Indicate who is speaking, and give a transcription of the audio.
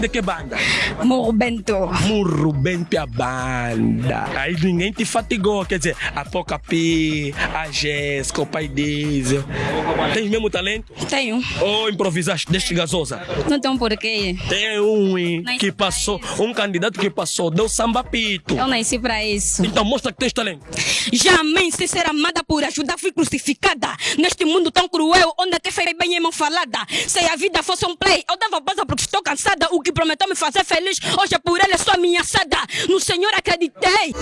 Speaker 1: de que banda?
Speaker 2: Morro Bento.
Speaker 1: Murro Bento a banda. Aí ninguém te fatigou, quer dizer, a Poca P, a Jéssica, o pai Diesel. Tens mesmo talento?
Speaker 2: Tenho.
Speaker 1: Ou improvisaste deste gasosa?
Speaker 2: Não tem um porquê.
Speaker 1: Tem um hein, que passou, um candidato que passou, deu samba pito.
Speaker 2: Eu nasci pra isso.
Speaker 1: Então mostra que tens talento.
Speaker 2: Jamais sem ser amada por ajudar fui crucificada. Neste mundo tão cruel, onde até fez bem é mão falada. Se a vida fosse um play, eu dava pausa porque estou cansada. O que prometeu me fazer feliz, hoje é por ele sou ameaçada. No Senhor acreditei.